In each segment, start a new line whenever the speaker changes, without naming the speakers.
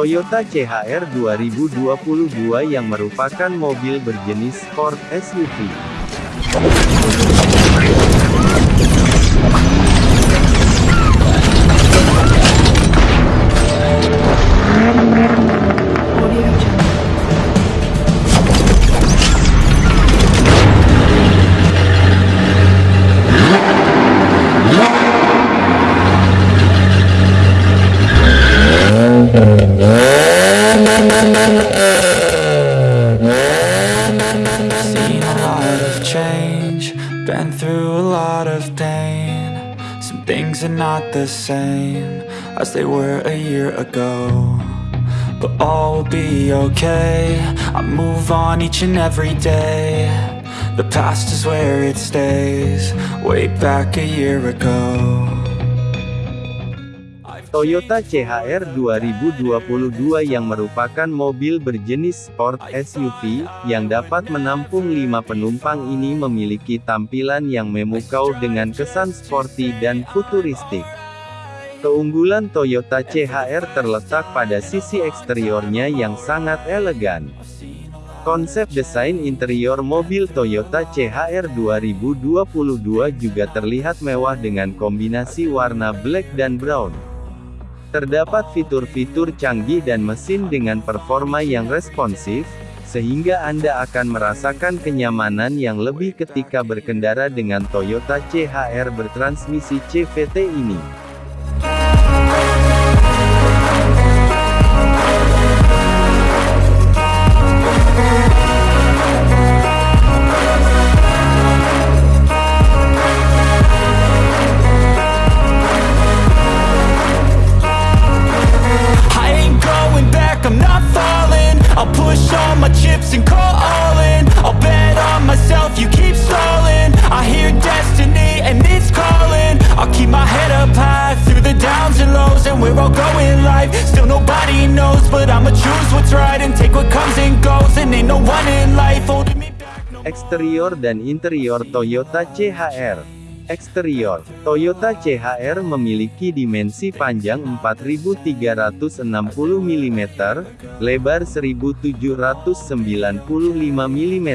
Toyota CHR 2022 yang merupakan mobil berjenis sport SUV.
Things are not the same as they were a year ago. But all will be okay. I move on each and every day. The past is where it stays, way back a year ago.
Toyota CHR 2022 yang merupakan mobil berjenis sport SUV, yang dapat menampung 5 penumpang ini memiliki tampilan yang memukau dengan kesan sporty dan futuristik. Keunggulan Toyota CHR terletak pada sisi eksteriornya yang sangat elegan. Konsep desain interior mobil Toyota CHR 2022 juga terlihat mewah dengan kombinasi warna black dan brown. Terdapat fitur-fitur canggih dan mesin dengan performa yang responsif, sehingga Anda akan merasakan kenyamanan yang lebih ketika berkendara dengan Toyota CHR bertransmisi CVT ini. Eksterior dan interior Toyota CHR Eksterior, Toyota CHR memiliki dimensi panjang 4360 mm, lebar 1795 mm,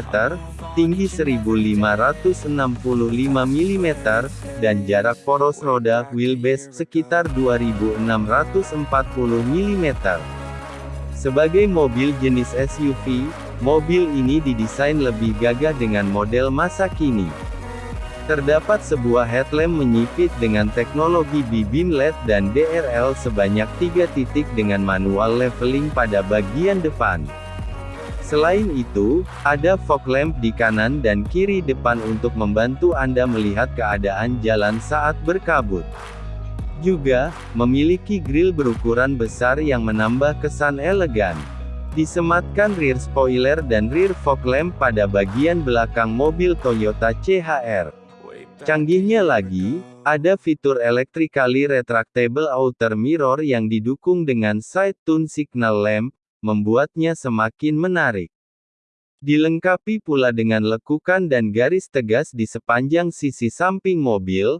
tinggi 1565 mm, dan jarak poros roda wheelbase sekitar 2640 mm. Sebagai mobil jenis SUV, mobil ini didesain lebih gagah dengan model masa kini. Terdapat sebuah headlamp menyipit dengan teknologi B-beam LED dan DRL sebanyak tiga titik dengan manual leveling pada bagian depan. Selain itu, ada fog lamp di kanan dan kiri depan untuk membantu Anda melihat keadaan jalan saat berkabut. Juga, memiliki grill berukuran besar yang menambah kesan elegan. Disematkan rear spoiler dan rear fog lamp pada bagian belakang mobil Toyota CHR. Canggihnya lagi, ada fitur electrically retractable outer mirror yang didukung dengan side tune signal lamp, membuatnya semakin menarik. Dilengkapi pula dengan lekukan dan garis tegas di sepanjang sisi samping mobil,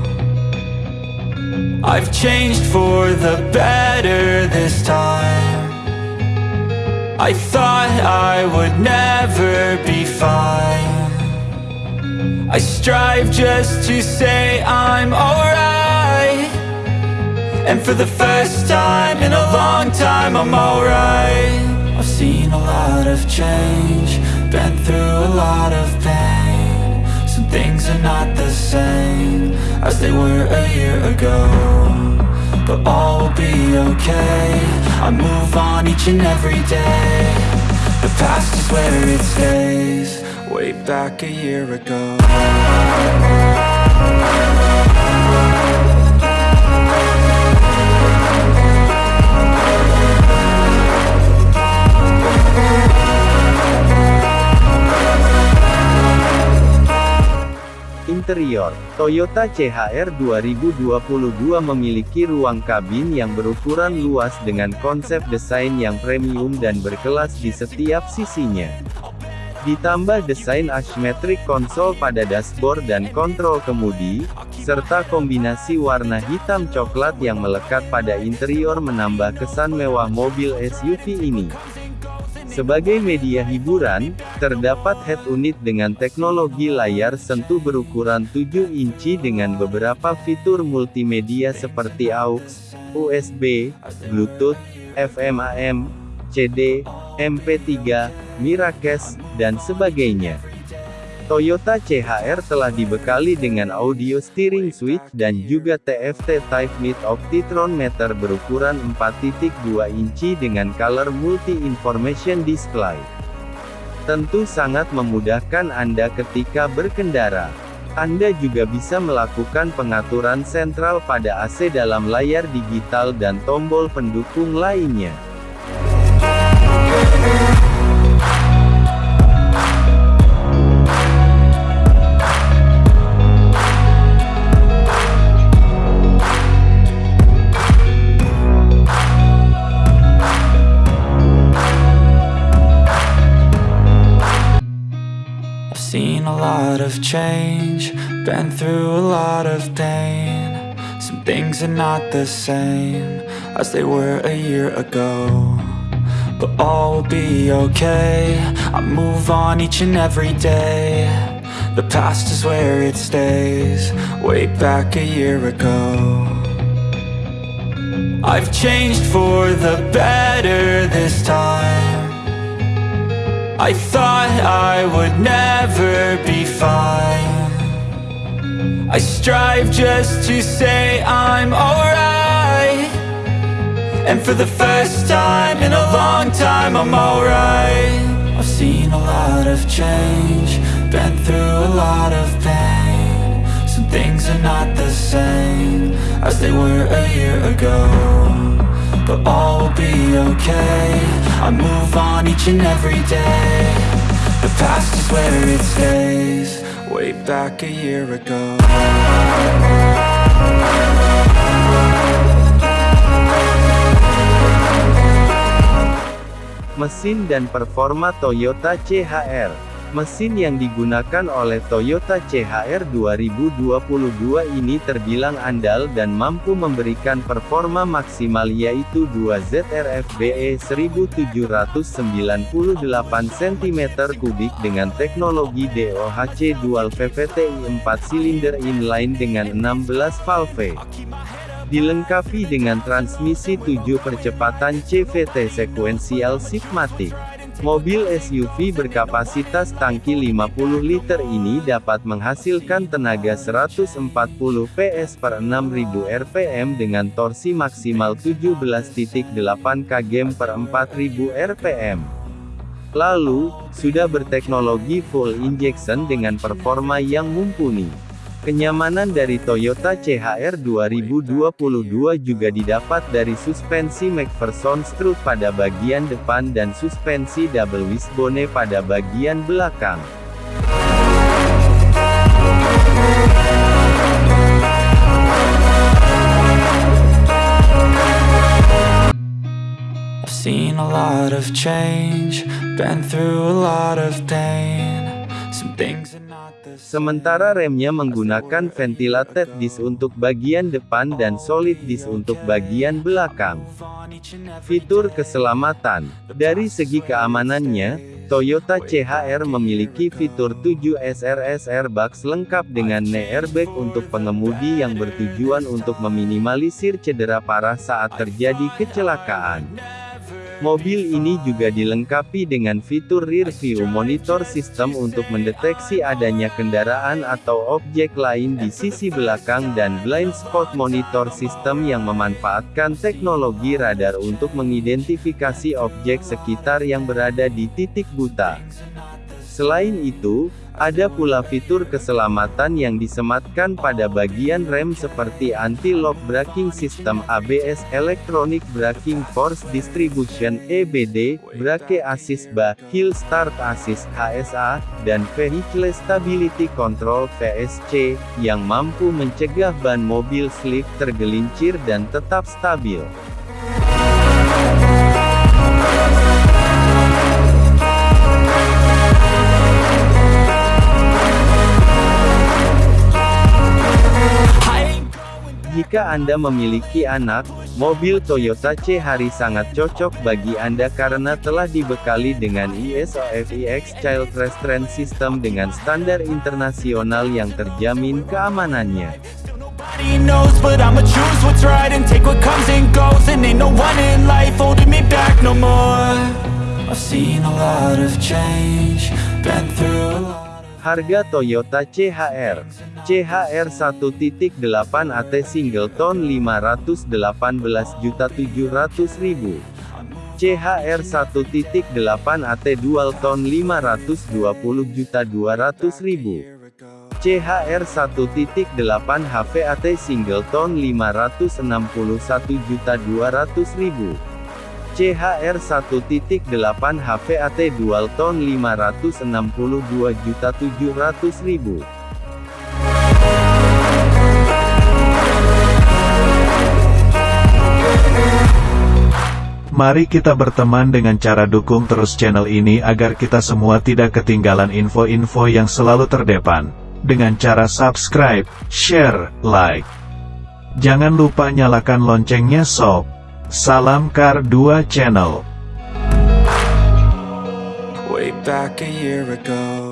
I've changed for the better this time. I thought I would never be fine. I strive just to say I'm alright. And for the first time in a long time I'm alright. I've seen a lot of change Been through a lot of pain things are not the same As they were a year ago But all will be okay. I move on each and every day. The past is where it stays. Way back a year ago
Interior Toyota CHR 2022 memiliki ruang kabin yang berukuran luas dengan konsep desain yang premium dan berkelas di setiap sisinya. Ditambah desain asymmetric konsol pada dashboard dan kontrol kemudi, serta kombinasi warna hitam coklat yang melekat pada interior menambah kesan mewah mobil SUV ini. Sebagai media hiburan, terdapat head unit dengan teknologi layar sentuh berukuran 7 inci dengan beberapa fitur multimedia seperti AUX, USB, Bluetooth, FM AM, CD, MP3, Miracast, dan sebagainya. Toyota CHR telah dibekali dengan audio steering switch dan juga TFT Type Mid Optitron meter berukuran 4.2 inci dengan color multi-information display. Tentu sangat memudahkan Anda ketika berkendara. Anda juga bisa melakukan pengaturan sentral pada AC dalam layar digital dan tombol pendukung lainnya.
Of change, been through a lot of pain. Some things are not the same as they were a year ago. But all will be okay. I move on each and every day. The past is where it stays, way back a year ago. I've changed for the better this time. I thought I would never be fine. I strive just to say I'm alright. And for the first time in a long time I'm alright. I've seen a lot of change Been through a lot of pain. Some things are not the same As they were a year ago But all will be okay. I move on each and every day. The past is where it stays. Way back a year ago.
Mesin dan performa Toyota CHR Mesin yang digunakan oleh Toyota CHR 2022 ini terbilang andal dan mampu memberikan performa maksimal yaitu 2 ZRFBE 1798 cm3 dengan teknologi DOHC Dual VVTi 4 silinder inline dengan 16 valve. Dilengkapi dengan transmisi 7 percepatan CVT Sequential Sigmatic. Mobil SUV berkapasitas tangki 50 liter ini dapat menghasilkan tenaga 140 PS per 6000 rpm dengan torsi maksimal 17.8 kg per 4000 rpm. Lalu, sudah berteknologi full injection dengan performa yang mumpuni. Kenyamanan dari Toyota CHR 2022 juga didapat dari suspensi McPherson strut pada bagian depan dan suspensi double wishbone pada bagian belakang. Sementara remnya menggunakan ventilated disc untuk bagian depan dan solid disc untuk bagian belakang. Fitur keselamatan Dari segi keamanannya, Toyota CHR memiliki fitur 7 SRS airbags lengkap dengan knee airbag untuk pengemudi yang bertujuan untuk meminimalisir cedera parah saat terjadi kecelakaan. Mobil ini juga dilengkapi dengan fitur rear view monitor system untuk mendeteksi adanya kendaraan atau objek lain di sisi belakang dan blind spot monitor system yang memanfaatkan teknologi radar untuk mengidentifikasi objek sekitar yang berada di titik buta. Selain itu, Ada pula fitur keselamatan yang disematkan pada bagian rem seperti anti-lock braking system ABS, Electronic Braking Force Distribution (EBD), Brake Assist BA, Hill Start Assist (HSA), dan Vehicle Stability Control (VSC), yang mampu mencegah ban mobil slip tergelincir dan tetap stabil. Jika Anda memiliki anak, mobil Toyota C-Hari sangat cocok bagi Anda karena telah dibekali dengan ISO FIX Child Restraint System dengan standar internasional yang terjamin keamanannya. Harga Toyota CHR CHR 1.8 AT Singleton 518.700.000 CHR 1.8 AT Dual Tone 520.200.000 CHR 1.8 HVAT Singleton 561.200.000 CHR 1.8 HVAT Dual Tone 562.700.000
Mari kita berteman dengan cara dukung terus channel ini agar kita semua tidak ketinggalan info-info yang selalu terdepan. Dengan cara subscribe, share, like. Jangan lupa nyalakan loncengnya sob. Salam Kar 2 Channel.
Way back a year ago